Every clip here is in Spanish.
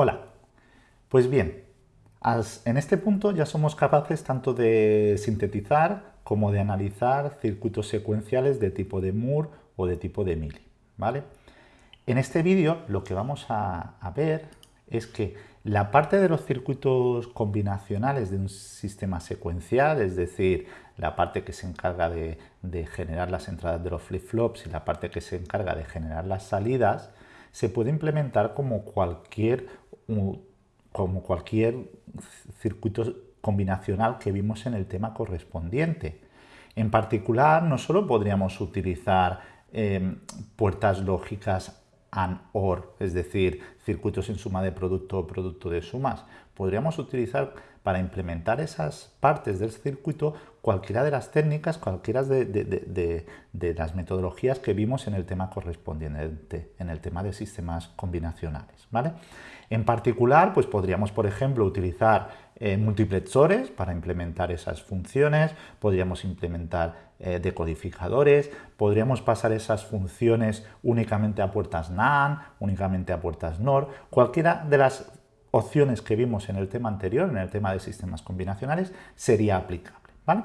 Hola, pues bien, en este punto ya somos capaces tanto de sintetizar como de analizar circuitos secuenciales de tipo de Moore o de tipo de Mili. ¿vale? En este vídeo lo que vamos a, ver es que la parte de los circuitos combinacionales de un sistema secuencial, es decir, la parte que se encarga de, de generar las entradas de los flip-flops y la parte que se encarga de generar las salidas, se puede implementar como cualquier como cualquier circuito combinacional que vimos en el tema correspondiente. En particular, no solo podríamos utilizar em, puertas lógicas AND OR, es decir, circuitos en suma de producto o producto de sumas. Podríamos utilizar para implementar esas partes del circuito cualquiera de las técnicas, cualquiera de, las metodologías que vimos en el tema correspondiente, en el tema de sistemas combinacionales. ¿vale? En particular, pues podríamos, por ejemplo, utilizar eh, multiplexores para implementar esas funciones, podríamos implementar eh, decodificadores, podríamos pasar esas funciones únicamente a puertas NAND, únicamente a puertas NOR, cualquiera de las opciones que vimos en el tema anterior, en el tema de sistemas combinacionales, sería aplicable. ¿vale?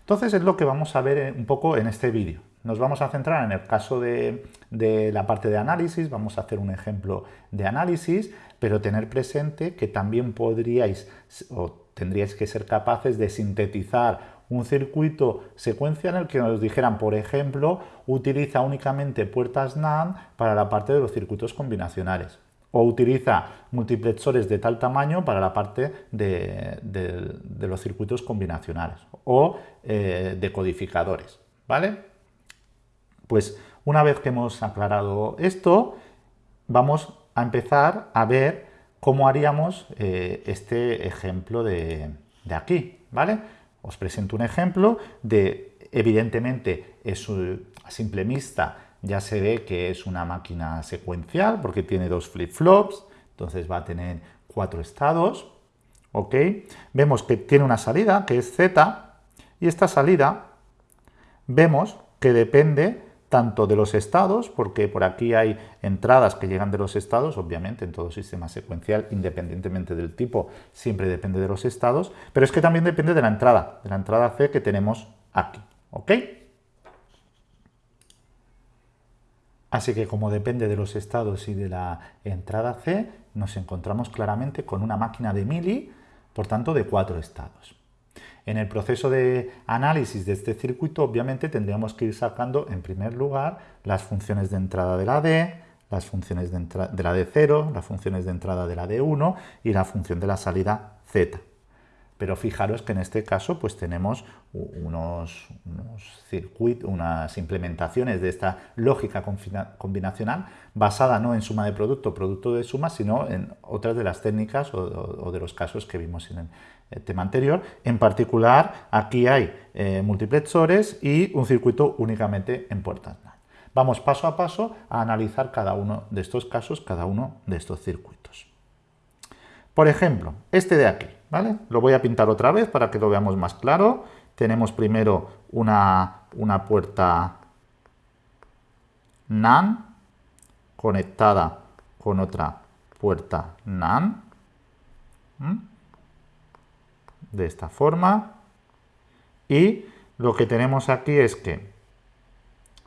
Entonces es lo que vamos a ver eh, un poco en este vídeo. Nos vamos a centrar en el caso de, la parte de análisis, vamos a hacer un ejemplo de análisis, pero tener presente que también podríais o tendríais que ser capaces de sintetizar un circuito secuencial en el que nos dijeran, por ejemplo, utiliza únicamente puertas NAND para la parte de los circuitos combinacionales o utiliza multiplexores de tal tamaño para la parte de, los circuitos combinacionales o eh, decodificadores, ¿vale? Pues una vez que hemos aclarado esto, vamos a empezar a ver cómo haríamos eh, este ejemplo de, aquí, ¿vale? Os presento un ejemplo de, evidentemente, es a simple vista ya se ve que es una máquina secuencial porque tiene dos flip-flops, entonces va a tener cuatro estados, ¿ok? Vemos que tiene una salida que es Z y esta salida vemos que depende tanto de los estados, porque por aquí hay entradas que llegan de los estados, obviamente en todo sistema secuencial, independientemente del tipo, siempre depende de los estados, pero es que también depende de la entrada, de la entrada C que tenemos aquí, ¿ok? Así que como depende de los estados y de la entrada C, nos encontramos claramente con una máquina de mili, por tanto de cuatro estados. En el proceso de análisis de este circuito, obviamente, tendríamos que ir sacando, en primer lugar, las funciones de entrada de la D, las funciones de, de la D0, las funciones de entrada de la D1 y la función de la salida Z. Pero fijaros que en este caso pues tenemos unos, circuitos, unas implementaciones de esta lógica combinacional basada no en suma de producto, producto de suma, sino en otras de las técnicas o, de los casos que vimos en el, tema anterior. En particular, aquí hay eh, multiplexores y un circuito únicamente en puertas NAND. Vamos paso a paso a analizar cada uno de estos casos, cada uno de estos circuitos. Por ejemplo, este de aquí. Lo voy a pintar otra vez para que lo veamos más claro. Tenemos primero una, puerta NAND conectada con otra puerta NAND. De esta forma. Y lo que tenemos aquí es que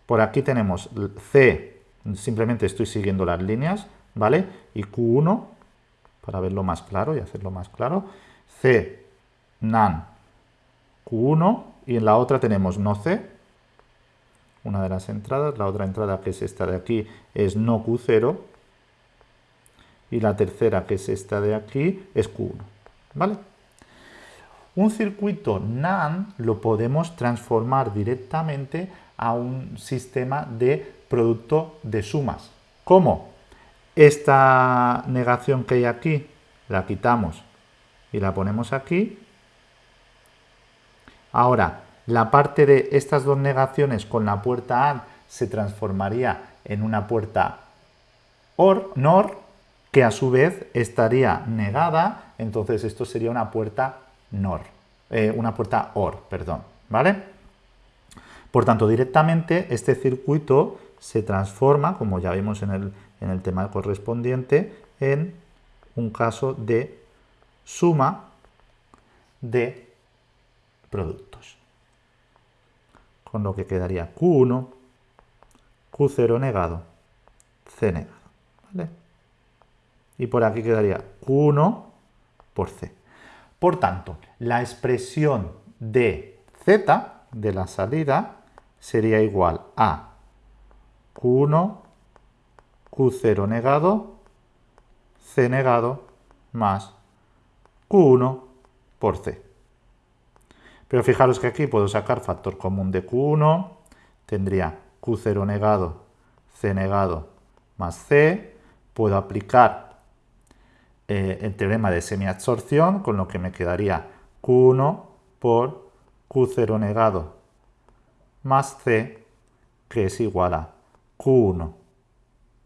por aquí tenemos C, simplemente estoy siguiendo las líneas, ¿vale? Y Q1, para verlo más claro y hacerlo más claro. C, NAN, Q1 y en la otra tenemos no C, una de las entradas, la otra entrada que es esta de aquí es no Q0 y la tercera que es esta de aquí es Q1, ¿vale? Un circuito NAND lo podemos transformar directamente a un sistema de producto de sumas. ¿Cómo? Esta negación que hay aquí la quitamos y la ponemos aquí. Ahora, la parte de estas dos negaciones con la puerta AND se transformaría en una puerta OR, NOR, que a su vez estaría negada, entonces esto sería una puerta NOR, eh, una puerta OR, perdón, ¿vale? Por tanto, directamente este circuito se transforma, como ya vimos en el, en el tema correspondiente, en un caso de suma de productos. Con lo que quedaría Q1, Q0 negado, C negado. Y por aquí quedaría Q1 por C. Por tanto, la expresión de Z de la salida sería igual a Q1, Q0 negado, C negado, más Q1 por C. Pero fijaros que aquí puedo sacar factor común de Q1, tendría Q0 negado, C negado, más C. Puedo aplicar eh, el teorema de semiabsorción, con lo que me quedaría Q1 por Q0 negado más C, que es igual a Q1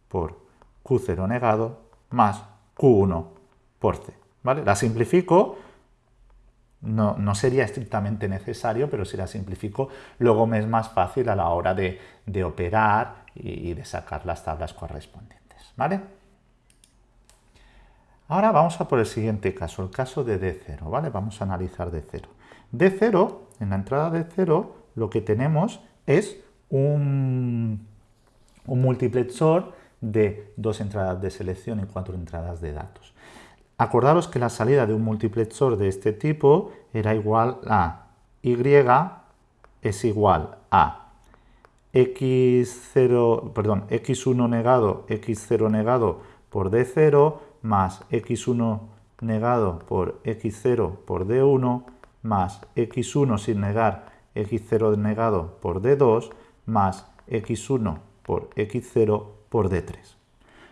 por Q0 negado más Q1 por C. ¿vale? La simplifico, no, no, sería estrictamente necesario, pero si la simplifico, luego me es más fácil a la hora de, operar y, de sacar las tablas correspondientes. ¿vale? Ahora vamos a por el siguiente caso, el caso de D0. ¿vale? Vamos a analizar D0. D0, en la entrada de 0, lo que tenemos es un, multiplexor de dos entradas de selección y cuatro entradas de datos. Acordaros que la salida de un multiplexor de este tipo era igual a y es igual a x0, perdón, x1 negado, x0 negado por d0 más x1 negado por x0 por d1 más x1 sin negar x0 negado por d2 más x1 por x0 por d3.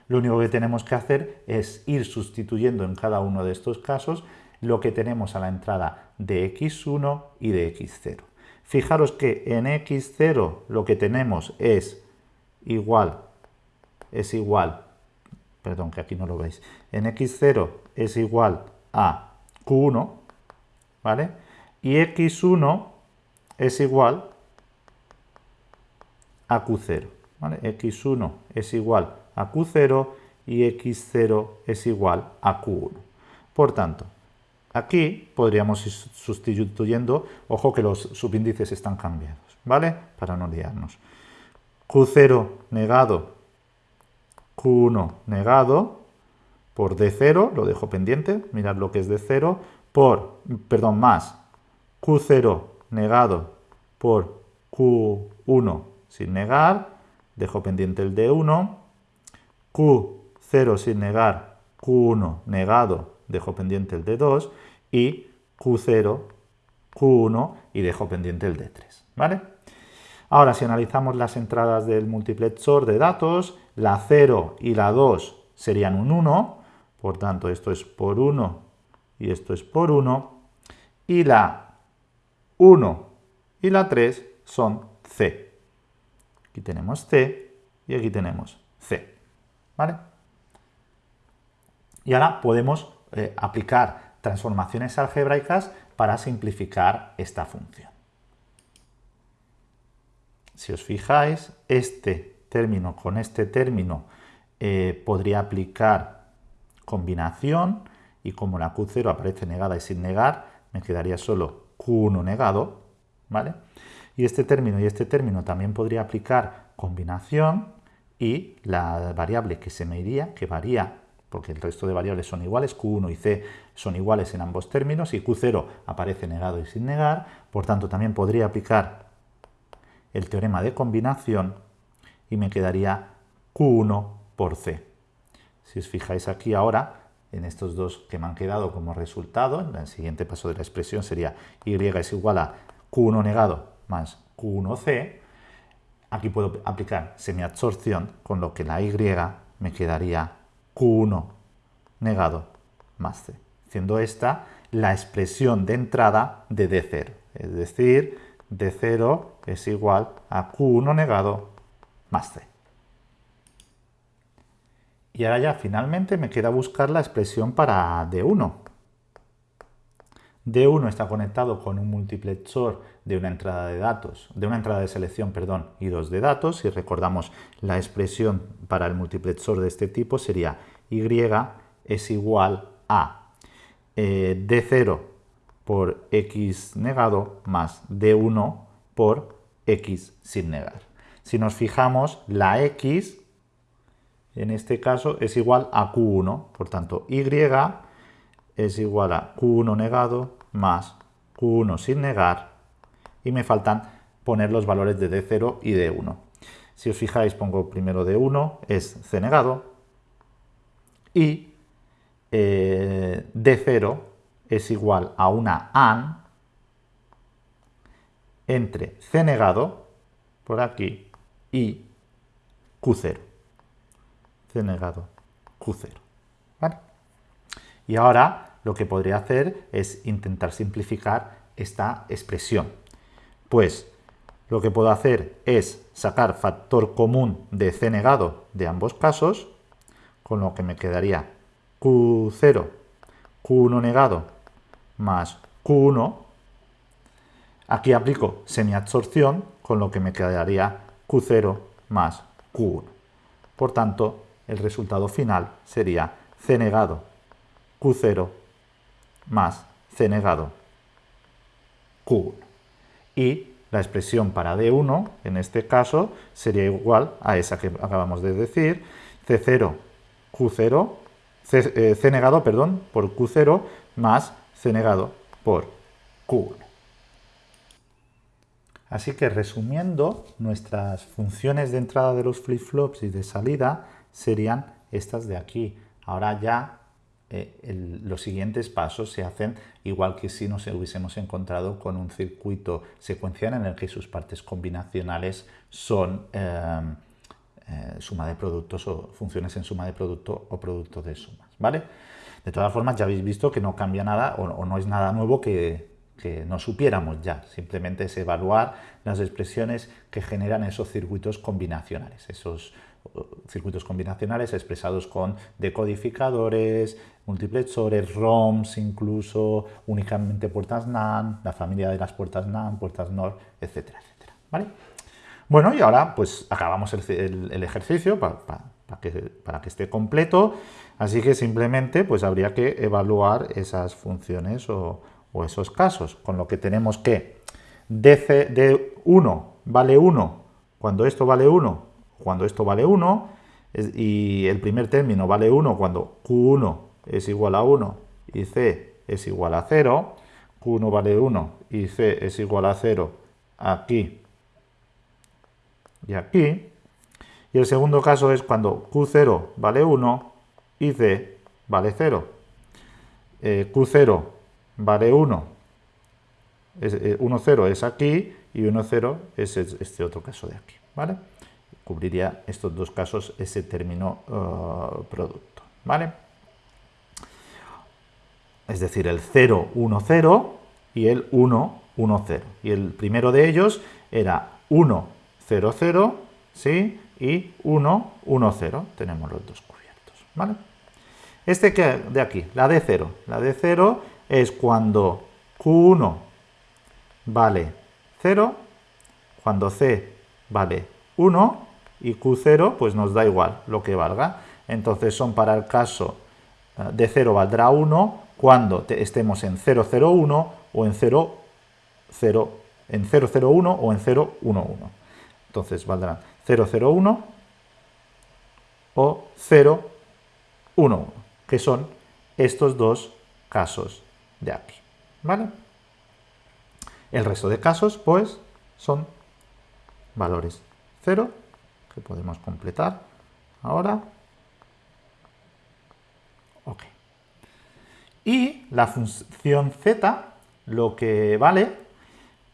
Lo único que tenemos que hacer es ir sustituyendo en cada uno de estos casos lo que tenemos a la entrada de x1 y de x0. Fijaros que en x0 lo que tenemos es igual, es igual, perdón que aquí no lo veis, en x0 es igual a q1, ¿vale? Y x1 es igual a Q0. X1 es igual a Q0 y X0 es igual a Q1. Por tanto, aquí podríamos ir sustituyendo, ojo que los subíndices están cambiados, ¿vale? Para no liarnos. Q0 negado, Q1 negado, por D0, lo dejo pendiente, mirad lo que es D0, por, perdón, más Q0 negado por Q1 sin negar, dejo pendiente el D1, Q0 sin negar, Q1 negado, dejo pendiente el D2 y Q0, Q1 y dejo pendiente el D3. ¿vale? Ahora, si analizamos las entradas del multiplexor de datos, la 0 y la 2 serían un 1, por tanto esto es por 1 y esto es por 1, y la 1 y la 3 son C. Aquí tenemos C y aquí tenemos C. ¿Vale? Y ahora podemos eh, aplicar transformaciones algebraicas para simplificar esta función. Si os fijáis, este término con este término eh, podría aplicar combinación y como la Q0 aparece negada y sin negar, me quedaría solo Q1 negado, ¿vale? Y este término y este término también podría aplicar combinación y la variable que se me iría, que varía, porque el resto de variables son iguales, Q1 y C son iguales en ambos términos y Q0 aparece negado y sin negar, por tanto también podría aplicar el teorema de combinación y me quedaría Q1 por C. Si os fijáis aquí ahora, en estos dos que me han quedado como resultado, el siguiente paso de la expresión sería y es igual a q1 negado más q1c. Aquí puedo aplicar semiabsorción, con lo que la y me quedaría q1 negado más c, siendo esta la expresión de entrada de D0. Es decir, D0 es igual a q1 negado más c. Y ahora ya finalmente me queda buscar la expresión para D1. D1 está conectado con un multiplexor de una entrada de datos, de una entrada de selección, perdón, y dos de datos. Si recordamos la expresión para el multiplexor de este tipo sería Y es igual a eh, D0 por X negado más D1 por X sin negar. Si nos fijamos, la X en este caso es igual a Q1, por tanto Y es igual a Q1 negado más Q1 sin negar y me faltan poner los valores de D0 y D1. Si os fijáis, pongo primero D1, es C negado, y eh, D0 es igual a una AN entre C negado, por aquí, y Q0. C negado, Q0. Y ahora lo que podría hacer es intentar simplificar esta expresión. Pues lo que puedo hacer es sacar factor común de C negado de ambos casos, con lo que me quedaría Q0, Q1 negado más Q1. Aquí aplico semiabsorción, con lo que me quedaría Q0 más Q1. Por tanto, el resultado final sería C negado Q0 más C negado Q1. Y la expresión para D1, en este caso, sería igual a esa que acabamos de decir, C0, Q0, C, C negado, perdón, por Q0 más Negado por Q1. Así que resumiendo, nuestras funciones de entrada de los flip-flops y de salida serían estas de aquí. Ahora ya eh, los siguientes pasos se hacen igual que si nos hubiésemos encontrado con un circuito secuencial en el que sus partes combinacionales son eh, eh, suma de productos o funciones en suma de producto o producto de sumas. ¿vale? De todas formas, ya habéis visto que no cambia nada o, no es nada nuevo que, que no supiéramos ya. Simplemente es evaluar las expresiones que generan esos circuitos combinacionales, esos circuitos combinacionales expresados con decodificadores, multiplexores, ROMs incluso, únicamente puertas NAND, la familia de las puertas NAND, puertas NOR, etcétera, etcétera. ¿vale? Bueno, y ahora pues acabamos el, ejercicio para, que, para, que, esté completo, así que simplemente pues habría que evaluar esas funciones o, esos casos, con lo que tenemos que de 1 vale 1 cuando esto vale 1 cuando esto vale 1 y el primer término vale 1 cuando Q1 es igual a 1 y C es igual a 0, Q1 vale 1 y C es igual a 0 aquí y aquí. Y el segundo caso es cuando Q0 vale 1 y C vale 0. Eh, Q0 vale 1, 1, 0 es aquí y 1, 0 es este otro caso de aquí. ¿vale? cubriría estos dos casos ese término uh, producto. ¿vale? Es decir, el 0, 1, 0 y el 1, 1, 0. Y el primero de ellos era 1, 0, 0, ¿sí? Y 1, 1, 0. Tenemos los dos cubiertos, ¿vale? Este que de aquí, la de 0. La de 0 es cuando Q1 vale 0, cuando C vale 1 y Q0 pues nos da igual lo que valga. Entonces son para el caso eh, de 0 valdrá 1 cuando estemos en 001 o en 0, 0, en 001 o en 011. Entonces valdrán 001 o 011, que son estos dos casos de aquí. ¿Vale? El resto de casos, pues, son valores 0 que podemos completar ahora. Ok. Y la función z, lo que vale,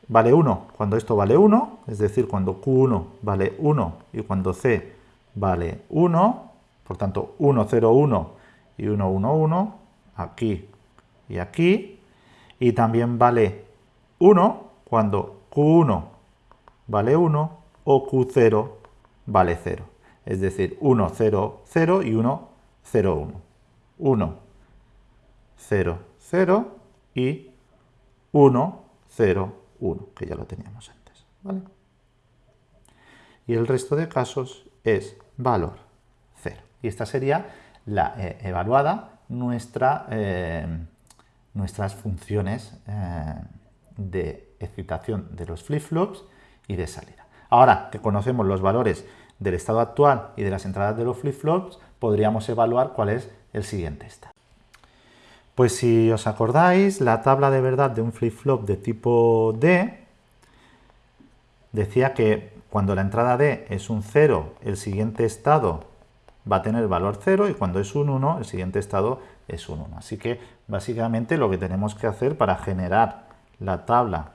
vale 1 cuando esto vale 1, es decir, cuando q1 vale 1 y cuando c vale 1, por tanto 1, 0, 1 y 1, 1, 1, aquí y aquí, y también vale 1 cuando q1 vale 1 o q0 vale 0. Es decir, 1, 0, 0 y 1, 0, 1. 1, 0, 0 y 1, 0, 1, que ya lo teníamos antes. ¿vale? Y el resto de casos es valor 0. Y esta sería la eh, evaluada eh, nuestras funciones eh, de excitación de los flip-flops y de salida. Ahora que conocemos los valores del estado actual y de las entradas de los flip-flops, podríamos evaluar cuál es el siguiente estado. Pues si os acordáis, la tabla de verdad de un flip-flop de tipo D decía que cuando la entrada D es un 0, el siguiente estado va a tener valor 0 y cuando es un 1, el siguiente estado es un 1. Así que básicamente lo que tenemos que hacer para generar la tabla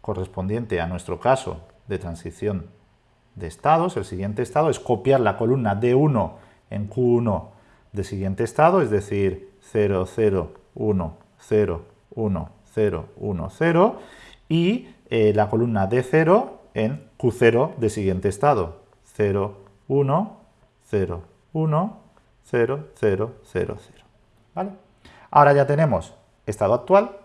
correspondiente a nuestro caso de transición de estados, el siguiente estado es copiar la columna D1 en Q1 del siguiente estado, es decir, 0, 0, 1, 0, 1, 0, 1, 0, y eh, la columna D0 en Q0 del siguiente estado, 0, 1, 0, 1, 0, 0, 0, 0. ¿Vale? Ahora ya tenemos estado actual,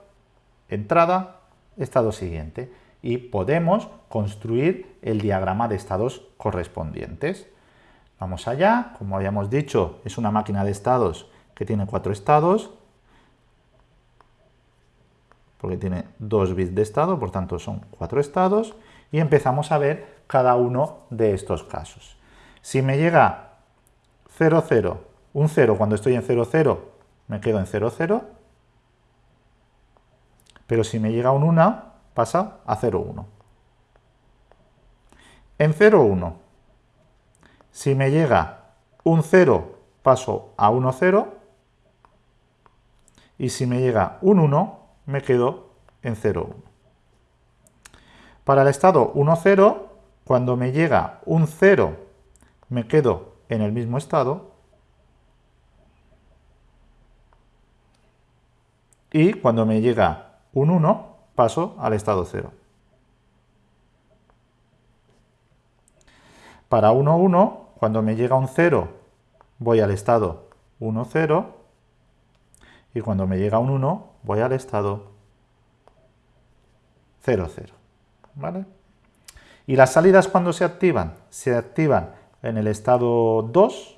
entrada, estado siguiente y podemos construir el diagrama de estados correspondientes. Vamos allá, como habíamos dicho, es una máquina de estados que tiene cuatro estados, porque tiene dos bits de estado, por tanto son cuatro estados, y empezamos a ver cada uno de estos casos. Si me llega 0, 0, un 0 cuando estoy en 0, 0, me quedo en 0, 0, pero si me llega un 1, pasa a 0, 1. En 0, 1, si me llega un 0, paso a 1, 0, y si me llega un 1, me quedo en 0, 1. Para el estado 1, 0, cuando me llega un 0, me quedo en el mismo estado. Y cuando me llega un 1, paso al estado 0. Para 1, 1, cuando me llega un 0, voy al estado 1, 0 y cuando me llega un 1 voy al estado 0, 0. ¿Vale? ¿Y las salidas cuando se activan? Se activan en el estado 2,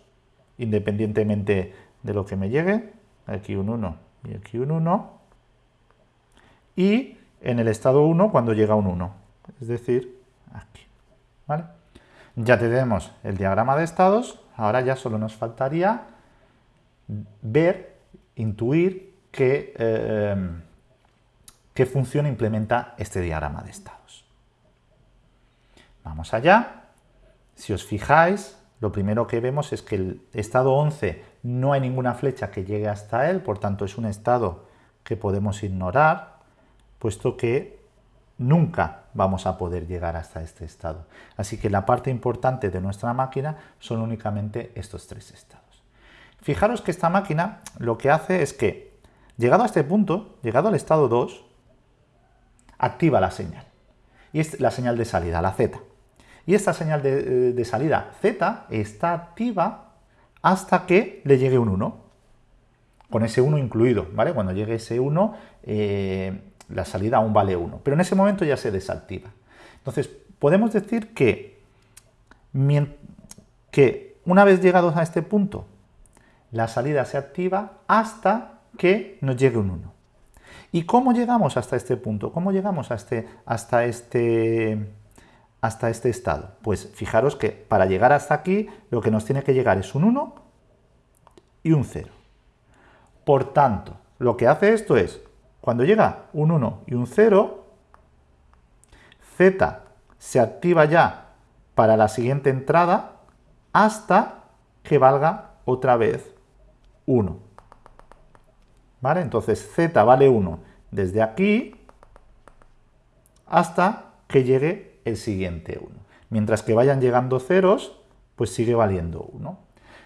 independientemente de lo que me llegue, aquí un 1 y aquí un 1, y en el estado 1 cuando llega un 1, es decir, aquí. ¿Vale? Ya tenemos el diagrama de estados, ahora ya solo nos faltaría ver intuir qué, eh, qué función implementa este diagrama de estados. Vamos allá. Si os fijáis, lo primero que vemos es que el estado 11 no hay ninguna flecha que llegue hasta él, por tanto es un estado que podemos ignorar, puesto que nunca vamos a poder llegar hasta este estado. Así que la parte importante de nuestra máquina son únicamente estos tres estados. Fijaros que esta máquina lo que hace es que, llegado a este punto, llegado al estado 2, activa la señal. Y es la señal de salida, la Z. Y esta señal de, eh, salida Z está activa hasta que le llegue un 1, con ese 1 incluido, ¿vale? Cuando llegue ese 1, eh, la salida aún vale 1, pero en ese momento ya se desactiva. Entonces, podemos decir que, que una vez llegados a este punto, la salida se activa hasta que nos llegue un 1. ¿Y cómo llegamos hasta este punto? ¿Cómo llegamos este, hasta, este, hasta este estado? Pues fijaros que para llegar hasta aquí lo que nos tiene que llegar es un 1 y un 0. Por tanto, lo que hace esto es, cuando llega un 1 y un 0, Z se activa ya para la siguiente entrada hasta que valga otra vez 1. ¿Vale? Entonces z vale 1 desde aquí hasta que llegue el siguiente 1. Mientras que vayan llegando ceros, pues sigue valiendo 1.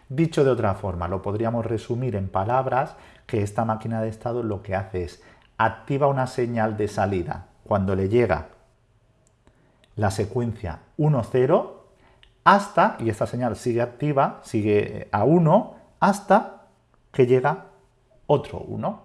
Dicho de otra forma, lo podríamos resumir en palabras que esta máquina de estado lo que hace es activa una señal de salida cuando le llega la secuencia 1, 0 hasta, y esta señal sigue activa, sigue a 1, hasta que llega otro 1.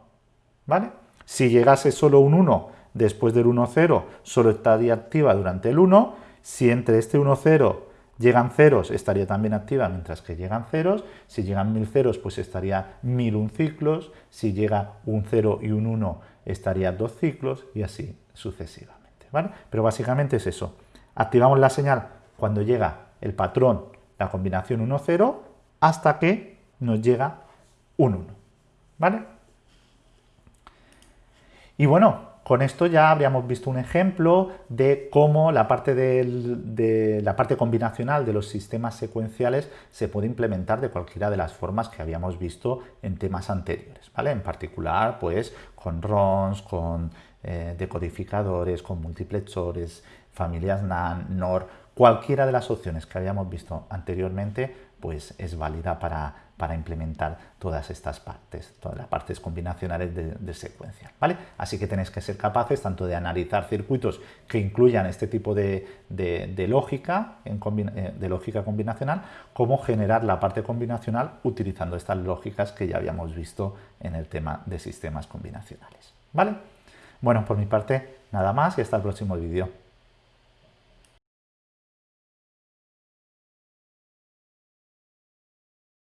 ¿Vale? Si llegase solo un 1 después del 1, 0, solo estaría activa durante el 1. Si entre este 1, 0 llegan ceros estaría también activa mientras que llegan ceros, si llegan mil ceros pues estaría mil un ciclos, si llega un 0 y un 1 estaría dos ciclos y así sucesivamente. ¿vale? Pero básicamente es eso, activamos la señal cuando llega el patrón, la combinación 1-0, hasta que nos llega un 1. ¿Vale? Y bueno, con esto ya habríamos visto un ejemplo de cómo la parte, de la parte combinacional de los sistemas secuenciales se puede implementar de cualquiera de las formas que habíamos visto en temas anteriores, ¿vale? En particular, pues, con RONs, con eh, decodificadores, con multiplexores, familias NAND, NOR, cualquiera de las opciones que habíamos visto anteriormente, pues es válida para para implementar todas estas partes, todas las partes combinacionales de, secuencia. ¿vale? Así que tenéis que ser capaces tanto de analizar circuitos que incluyan este tipo de, lógica, eh, de lógica combinacional, como generar la parte combinacional utilizando estas lógicas que ya habíamos visto en el tema de sistemas combinacionales. ¿vale? Bueno, por mi parte, nada más y hasta el próximo vídeo.